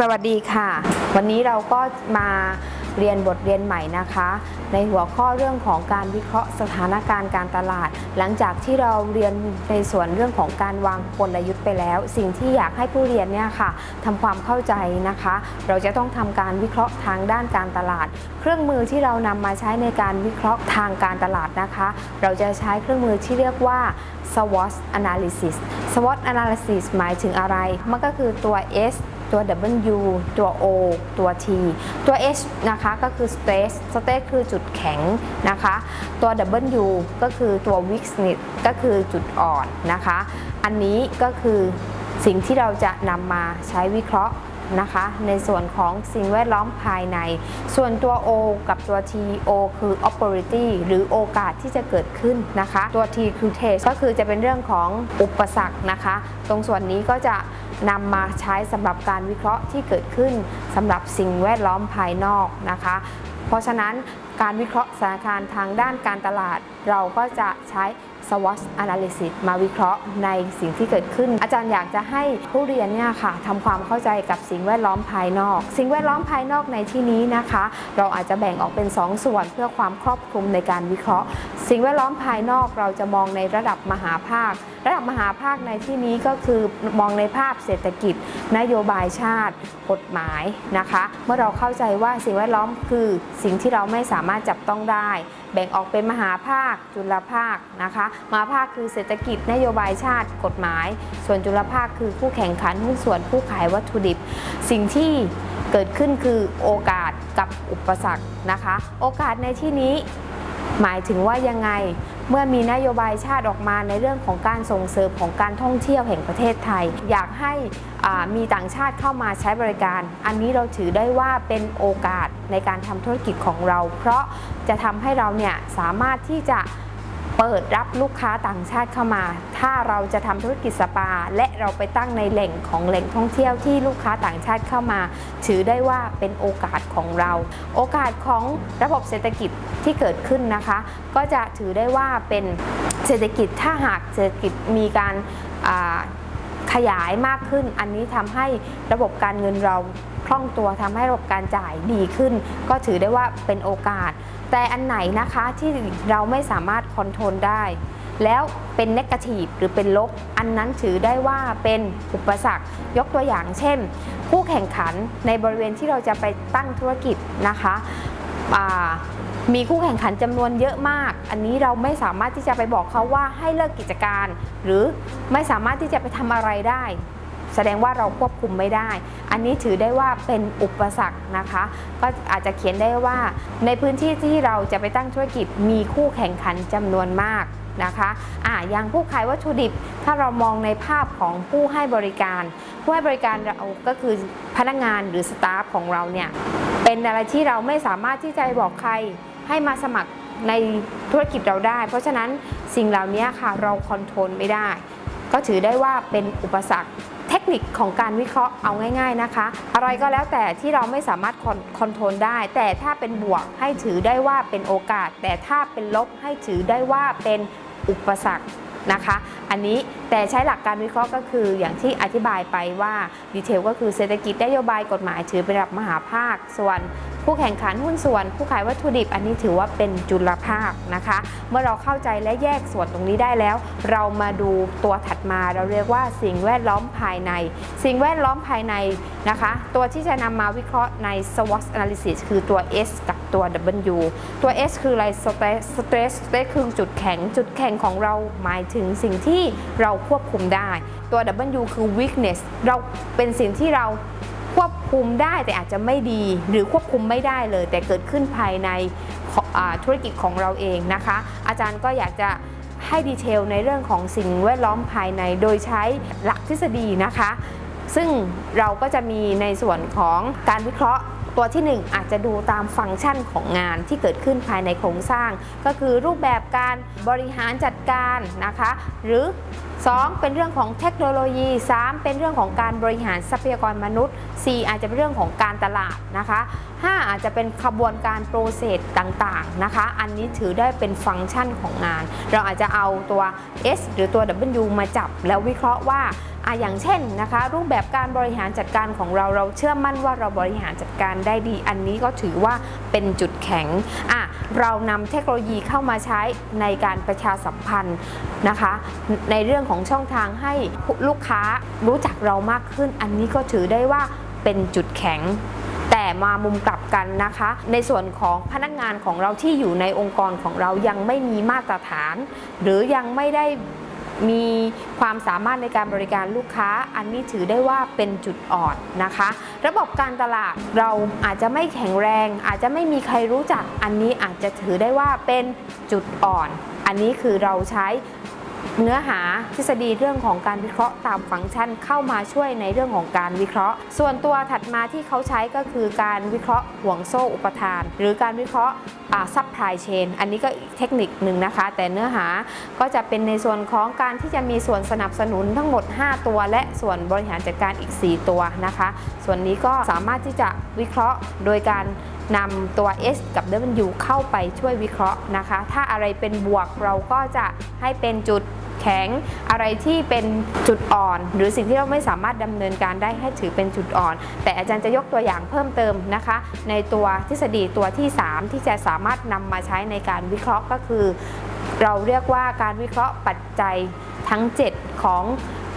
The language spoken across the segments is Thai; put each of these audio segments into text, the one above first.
สวัสดีค่ะ วันนี้เราก็มาเรียนบทเรียนใหม่นะคะ ในหัวข้อเรื่องของการวิเคราะห์สถานการณ์การตลาด หลังจากที่เราเรียนในส่วนเรื่องของการวางกลยุทธ์ไปแล้ว สิ่งที่อยากให้ผู้เรียนเนี่ยค่ะทำความเข้าใจนะคะ เราจะต้องทำการวิเคราะห์ทางด้านการตลาด เครื่องมือที่เรานำมาใช้ในการวิเคราะห์ทางการตลาดนะคะ เราจะใช้เครื่องมือที่เรียกว่า SWOT analysis SWOT analysis หมายถึงอะไรมันก็คือตัว S ตัว W ตัว O ตัว T ตัว H นะคะก็คือ stress stress คือจุดแข็งนะคะ ตัว W ก็คือตัว weakness ก็คือจุดอ่อนนะคะ อันนี้ก็คือสิ่งที่เราจะนำมาใช้วิเคราะห์นะคะในส่วนของสิ่งแวดล้อมภายใน ส่วนตัว O กับตัว T O คือ opportunity หรือโอกาสที่จะเกิดขึ้นนะคะ ตัว T คือ test ก็คือจะเป็นเรื่องของอุปสรรคนะคะ ตรงส่วนนี้ก็จะ นำมาใช้สำหรับการวิเคราะห์ที่เกิดขึ้นสำหรับสิ่งแวดล้อมภายนอกนะคะ เพราะฉะนั้นการวิเคราะห์สถานการณ์ทางด้านการตลาด เราก็จะใช้ SWOT analysis มาวิเคราะห์ในสิ่งที่เกิดขึ้น อาจารย์อยากจะให้ผู้เรียนเนี่ยค่ะทำความเข้าใจกับสิ่งแวดล้อมภายนอก สิ่งแวดล้อมภายนอกในที่นี้นะคะ เราอาจจะแบ่งออกเป็น 2 ส่วนเพื่อความครอบคลุมในการวิเคราะห์ สิ่งแวดล้อมภายนอกเราจะมองในระดับมหาภาค ระดับมหาภาคในที่นี้ก็คือมองในภาพเศรษฐกิจ นโยบายชาติ กฎหมายนะคะ เมื่อเราเข้าใจว่าสิ่งแวดล้อมคือสิ่งที่เราไม่สามารถจับต้องได้ แบ่งออกเป็นมหาภาค จุลภาคนะคะมหาภาคคือเศรษฐกิจนโยบายชาติกฎหมาย ส่วนจุลภาคคือผู้แข่งขันหุ้นส่วนผู้ขายวัตถุดิบ สิ่งที่เกิดขึ้นคือโอกาสกับอุปสรรคนะคะ โอกาสในที่นี้ หมายถึงว่ายังไงเมื่อมีนโยบายชาติออกมาในเรื่องของการส่งเสริมของการท่องเที่ยวแห่งประเทศไทย อยากให้มีต่างชาติเข้ามาใช้บริการ อันนี้เราถือได้ว่าเป็นโอกาสในการทำธุรกิจของเรา เพราะจะทำให้เราเนี่ยสามารถที่จะ เปิดรับลูกค้าต่างชาติเข้ามา ถ้าเราจะทำธุรกิจสปา และเราไปตั้งในแหล่งของแหล่งท่องเที่ยวที่ลูกค้าต่างชาติเข้ามา ถือได้ว่าเป็นโอกาสของเรา โอกาสของระบบเศรษฐกิจที่เกิดขึ้นนะคะ ก็จะถือได้ว่าเป็นเศรษฐกิจถ้าหากเศรษฐกิจมีการ ขยายมากขึ้น อันนี้ทำให้ระบบการเงินเราคล่องตัวทำให้ระบบการจ่ายดีขึ้น ก็ถือได้ว่าเป็นโอกาส แต่อันไหนนะคะที่เราไม่สามารถคอนโทรลได้ แล้วเป็นเนกาทีฟหรือเป็นลบ อันนั้นถือได้ว่าเป็นอุปสรรคยกตัวอย่างเช่น ผู้แข่งขันในบริเวณที่เราจะไปตั้งธุรกิจนะคะ มีคู่แข่งขันจำนวนเยอะมาก อันนี้เราไม่สามารถที่จะไปบอกเขาว่าให้เลิกกิจการ หรือไม่สามารถที่จะไปทำอะไรได้ แสดงว่าเราควบคุมไม่ได้ อันนี้ถือได้ว่าเป็นอุปสรรคนะคะ ก็อาจจะเขียนได้ว่า ในพื้นที่ที่เราจะไปตั้งธุรกิจมีคู่แข่งขันจำนวนมากนะคะอ่าอย่างผู้ขายวัตถุดิบ ถ้าเรามองในภาพของผู้ให้บริการ ผู้ให้บริการเราก็คือพนักงานหรือ staff ของเราเนี่ย เป็นอะไรที่เราไม่สามารถที่จะบอกใครให้มาสมัครในธุรกิจเราได้ เพราะฉะนั้นสิ่งเหล่านี้ค่ะเรา control ไม่ได้ ก็ถือได้ว่าเป็นอุปสรรคเทคนิคของการวิเคราะห์เอาง่าย ๆนะคะ อะไรก็แล้วแต่ที่เราไม่สามารถ con control ได้ แต่ถ้าเป็นบวกให้ถือได้ว่าเป็นโอกาส แต่ถ้าเป็นลบให้ถือได้ว่าเป็นอุปสรรคนะคะ อันนี้แต่ใช้หลักการวิเคราะห์ก็คืออย่างที่อธิบายไปว่าดีเทลก็คือเศรษฐกิจนโยบายกฎหมายถือเป็นระดับมหาภาค ส่วนผู้แข่งขันหุ้นส่วน ผู้ขายวัตถุดิบอันนี้ถือว่าเป็นจุลภาคนะคะ เมื่อเราเข้าใจและแยกส่วนตรงนี้ได้แล้ว เรามาดูตัวถัดมาเราเรียกว่าสิ่งแวดล้อมภายใน สิ่งแวดล้อมภายในนะคะ ตัวที่จะนำมาวิเคราะห์ใน SWOT analysis คือตัว S กับตัว W ตัว S คืออะไร stress stress คือจุดแข็งจุดแข็งของเราหมายถึงสิ่งที่เราควบคุมได้ ตัว W คือ weakness เราเป็นสิ่งที่เราควบคุมได้แต่อาจจะไม่ดี หรือควบคุมไม่ได้เลย แต่เกิดขึ้นภายในธุรกิจของเราเองนะคะ อาจารย์ก็อยากจะให้ดีเทลในเรื่องของสิ่งแวดล้อมภายในโดยใช้หลักทฤษฎีนะคะ ซึ่งเราก็จะมีในส่วนของการวิเคราะห์ตัวที่ 1 อาจจะดูตามฟังก์ชันของงานที่เกิดขึ้นภายในโครงสร้าง ก็คือรูปแบบการบริหารจัดการนะคะ หรือ 2 เป็นเรื่องของเทคโนโลยี 3 เป็นเรื่องของการบริหารทรัพยากรมนุษย์ 4 อาจจะเป็นเรื่องของการตลาดนะคะ 5 อาจจะเป็นขบวนการโปรเซสต่างๆนะคะ อันนี้ถือได้เป็นฟังก์ชันของงาน เราอาจจะเอาตัว S หรือตัว W มาจับแล้ววิเคราะห์ว่า อะอย่างเช่นนะคะ รูปแบบการบริหารจัดการของเราเราเชื่อมั่นว่าเราบริหารจัดการได้ดี อันนี้ก็ถือว่าเป็นจุดแข็งอะเรานำเทคโนโลยีเข้ามาใช้ในการประชาสัมพันธ์นะคะ ในเรื่องของช่องทางให้ลูกค้ารู้จักเรามากขึ้น อันนี้ก็ถือได้ว่าเป็นจุดแข็งแต่มามุมกลับกันนะคะ ในส่วนของพนักงานของเราที่อยู่ในองค์กรของเรายังไม่มีมาตรฐาน หรือยังไม่ได้ มีความสามารถในการบริการลูกค้า อันนี้ถือได้ว่าเป็นจุดอ่อนนะคะ ระบบการตลาดเราอาจจะไม่แข็งแรง อาจจะไม่มีใครรู้จัก อันนี้อาจจะถือได้ว่าเป็นจุดอ่อน อันนี้คือเราใช้ เนื้อหาทฤษฎีเรื่องของการวิเคราะห์ตามฟังก์ชันเข้ามาช่วยในเรื่องของการวิเคราะห์ ส่วนตัวถัดมาที่เขาใช้ก็คือการวิเคราะห์ห่วงโซ่อุปทาน หรือการวิเคราะห์ซับพลายเชนอันนี้ก็เทคนิคหนึ่งนะคะ แต่เนื้อหาก็จะเป็นในส่วนของการที่จะมีส่วนสนับสนุนทั้งหมด 5 ตัว และส่วนบริหารจัดการอีก 4 ตัวนะคะ ส่วนนี้ก็สามารถที่จะวิเคราะห์โดยการนำตัว S กับ W เข้าไปช่วยวิเคราะห์นะคะ ถ้าอะไรเป็นบวกเราก็จะให้เป็นจุด ข็ง อะไรที่เป็นจุดอ่อน หรือสิ่งที่เราไม่สามารถดำเนินการได้ให้ถือเป็นจุดอ่อน แต่อาจารย์จะยกตัวอย่างเพิ่มเติมนะคะ ในตัวทฤษฎีตัวที่ 3 ที่จะสามารถนำมาใช้ในการวิเคราะห์ก็คือ เราเรียกว่าการวิเคราะห์ปัจจัยทั้ง 7 ของ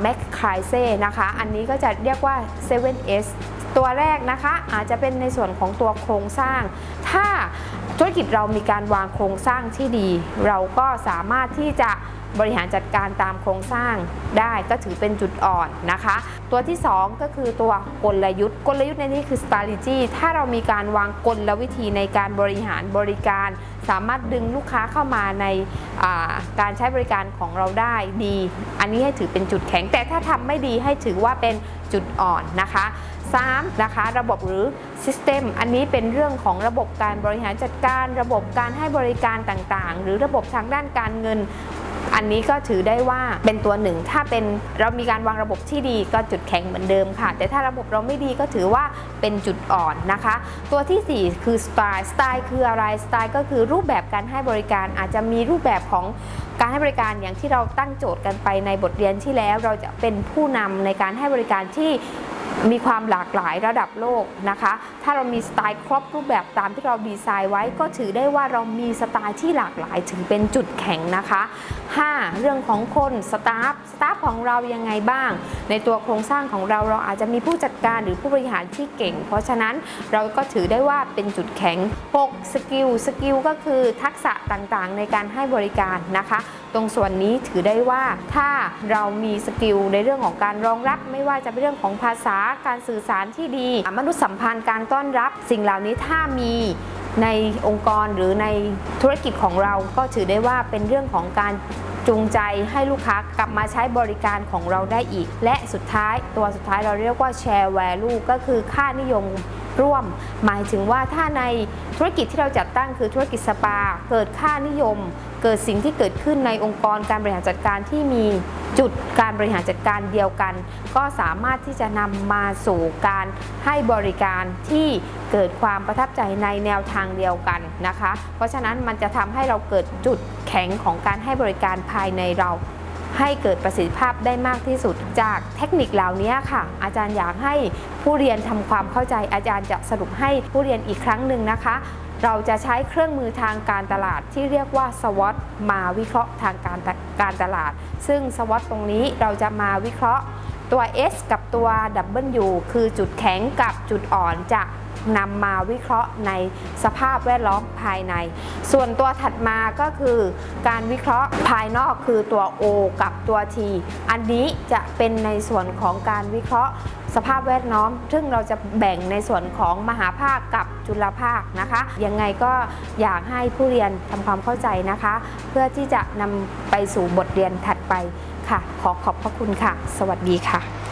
แมคคายเซ่นะคะ อันนี้ก็จะเรียกว่า 7S ตัวแรกนะคะอาจจะเป็นในส่วนของตัวโครงสร้าง ถ้าธุรกิจเรามีการวางโครงสร้างที่ดี เราก็สามารถที่จะ บริหารจัดการตามโครงสร้างได้ก็ถือเป็นจุดอ่อนนะคะ ตัวที่ 2 ก็คือตัวกลยุทธ์ กลยุทธ์ในนี้คือ strategy ถ้าเรามีการวางกลวิธีในการบริหารบริการ สามารถดึงลูกค้าเข้ามาในาการใช้บริการของเราได้ดี อันนี้ให้ถือเป็นจุดแข็ง แต่ถ้าทำไม่ดีให้ถือว่าเป็นจุดอ่อนนะคะ 3. นะคะระบบหรือ System อันนี้เป็นเรื่องของระบบการบริหารจัดการ ระบบการให้บริการต่างๆ หรือระบบทางด้านการเงิน อันนี้ก็ถือได้ว่าเป็นตัวหนึ่ง ถ้าเป็นเรามีการวางระบบที่ดีก็จุดแข็งเหมือนเดิมค่ะ แต่ถ้าระบบเราไม่ดีก็ถือว่าเป็นจุดอ่อนนะคะ ตัวทีสี่ 4 คือสไตล์สไตล์คืออะไรสไตล์ก็คือรูปแบบการให้บริการอาจจะมีรูปแบบของการให้บริการอย่างที่เราตั้งโจทย์กันไปในบทเรียนที่แล้ว เราจะเป็นผู้นำในการให้บริการที่ มีความหลากหลายระดับโลกนะคะ ถ้าเรามีสไตล์ครบรูปแบบตามที่เราดีไซน์ไว้ ก็ถือได้ว่าเรามีสไตล์ที่หลากหลายถึงเป็นจุดแข็งนะคะ 5. เรื่องของคน staff staff ของเรายังไงบ้าง ในตัวโครงสร้างของเราเราอาจจะมีผู้จัดการหรือผู้บริหารที่เก่ง เพราะฉะนั้นเราก็ถือได้ว่าเป็นจุดแข็ง 6. skill skill ก็คือทักษะต่างๆ ในการให้บริการนะคะ ตรงส่วนนี้ถือได้ว่าถ้าเรามี skill ในเรื่องของการรองรับไม่ว่าจะเป็นเรื่องของภาษาการสื่อสารที่ดี มนุษยสัมพันธ์การต้อนรับ สิ่งเหล่านี้ถ้ามีในองค์กรหรือในธุรกิจของเราก็ถือได้ว่าเป็นเรื่องของการจูงใจให้ลูกค้ากลับมาใช้บริการของเราได้อีก และสุดท้ายตัวสุดท้ายเราเรียกว่า share value ก็คือค่านิยม ร่วม หมายถึงว่าถ้าในธุรกิจที่เราจัดตั้งคือธุรกิจสปา เกิดค่านิยม เกิดสิ่งที่เกิดขึ้นในองค์กรการบริหารจัดการที่มีจุดการบริหารจัดการเดียวกัน ก็สามารถที่จะนำมาสู่การให้บริการที่เกิดความประทับใจในแนวทางเดียวกันนะคะ เพราะฉะนั้นมันจะทำให้เราเกิดจุดแข็งของการให้บริการภายในเรา ให้เกิดประสิทธิภาพได้มากที่สุด จากเทคนิคเหล่านี้ค่ะ อาจารย์อยากให้ผู้เรียนทำความเข้าใจอาจารย์จะสรุปให้ผู้เรียนอีกครั้งหนึ่งนะคะ เราจะใช้เครื่องมือทางการตลาดที่เรียกว่า SWOT มาวิเคราะห์ทางการการตลาด ซึ่ง SWOT ตรงนี้เราจะมาวิเคราะห์ตัว S กับตัว W คือจุดแข็งกับจุดอ่อนจะ นำมาวิเคราะห์ในสภาพแวดล้อมภายใน ส่วนตัวถัดมาก็คือการวิเคราะห์ภายนอกคือตัว O กับตัว T อันนี้จะเป็นในส่วนของการวิเคราะห์สภาพแวดล้อม ซึ่งเราจะแบ่งในส่วนของมหาภาคกับจุลภาคนะคะ ยังไงก็อยากให้ผู้เรียนทำความเข้าใจนะคะ เพื่อที่จะนำไปสู่บทเรียนถัดไปค่ะ ขอขอบพระคุณค่ะ สวัสดีค่ะ